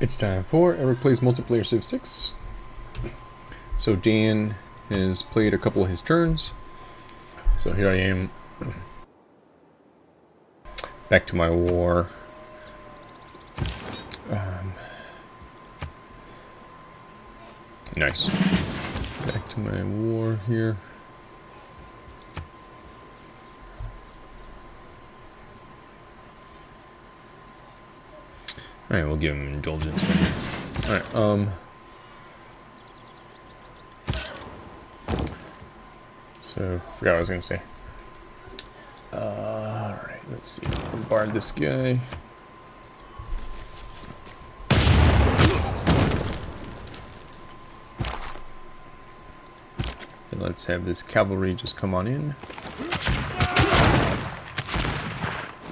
It's time for Eric Plays Multiplayer Civ 6. So Dan has played a couple of his turns. So here I am. Back to my war. Um, nice. Back to my war here. Alright, we'll give him indulgence. Alright, um... So, forgot what I was going to say. Uh, Alright, let's see. Bombard this guy. And let's have this cavalry just come on in.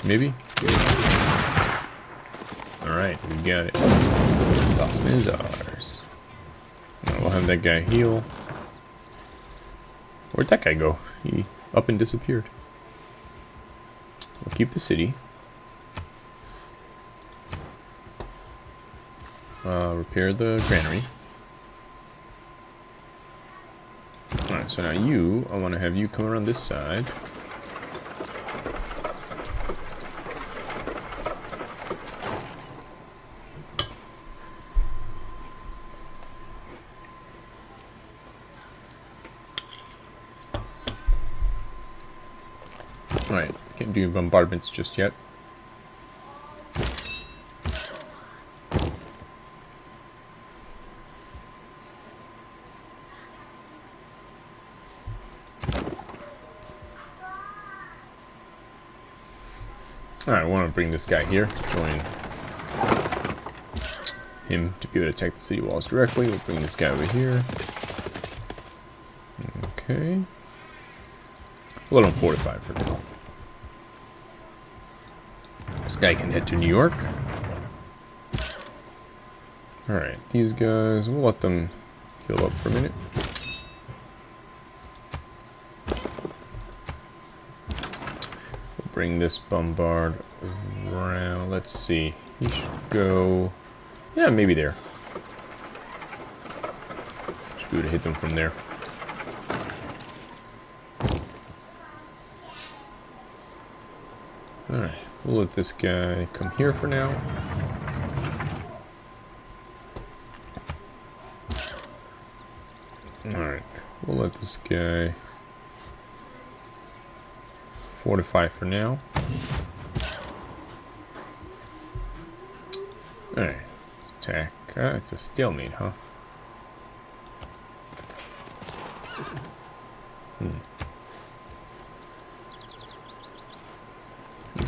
Maybe? Alright, we got it. Dawson is ours. We'll have that guy heal. Where'd that guy go? He up and disappeared. We'll keep the city. Uh, repair the granary. Alright, so now you, I want to have you come around this side. Alright, can't do bombardments just yet. Alright, I want to bring this guy here, join him to be able to attack the city walls directly. We'll bring this guy over here. Okay. Let him fortify for now. This guy can head to New York. Alright, these guys, we'll let them heal up for a minute. We'll bring this bombard around. Let's see. He should go... Yeah, maybe there. Should be able to hit them from there. Alright, we'll let this guy come here for now. Alright, we'll let this guy fortify for now. Alright, let's attack. Uh, it's a stalemate, huh?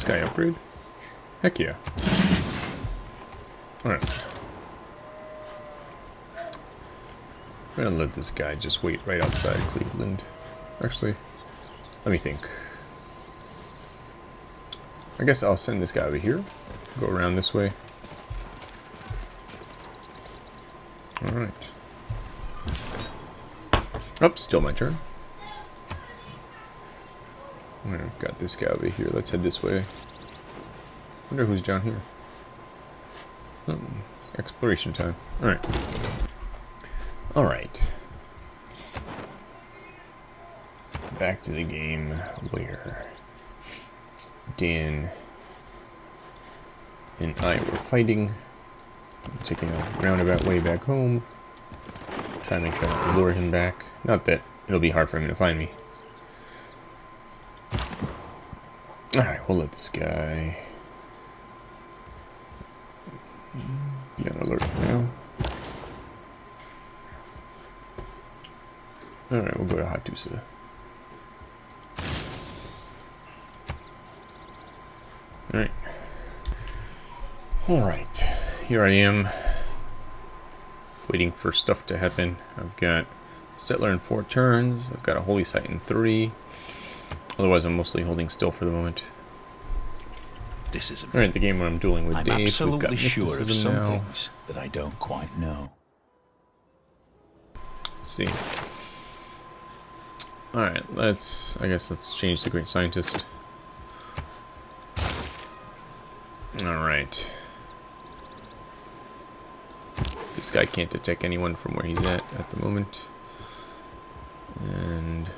This guy upgrade? Heck yeah. Alright. I'm gonna let this guy just wait right outside Cleveland. Actually, let me think. I guess I'll send this guy over here. Go around this way. Alright. Oh, still my turn. I've got this guy over here. Let's head this way. wonder who's down here. Oh, exploration time. Alright. Alright. Back to the game where Dan and I were fighting. I'm taking a roundabout way back home. Trying to make sure to lure him back. Not that it'll be hard for him to find me. Alright, we'll let this guy be on alert for now. Alright, we'll go to Hattusa. Alright. Alright, here I am. Waiting for stuff to happen. I've got Settler in four turns. I've got a Holy Site in three. Otherwise, I'm mostly holding still for the moment. This is Alright, the game where I'm dueling with I'm Dave. Absolutely got sure of some now. things that I don't quite know. Let's see. Alright, let's... I guess let's change the Great Scientist. Alright. This guy can't detect anyone from where he's at at the moment. And...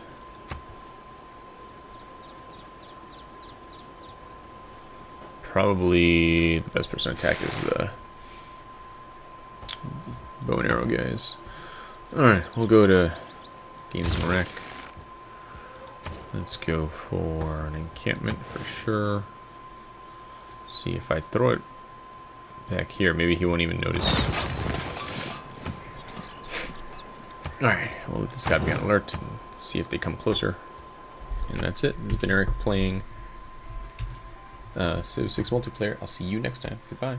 Probably the best person to attack is the bow and arrow guys. Alright, we'll go to Games and Rec. Let's go for an encampment for sure. See if I throw it back here, maybe he won't even notice. Alright, we'll let this guy be on alert and see if they come closer. And that's it. This has been Eric playing uh, Civ 6 multiplayer. I'll see you next time. Goodbye.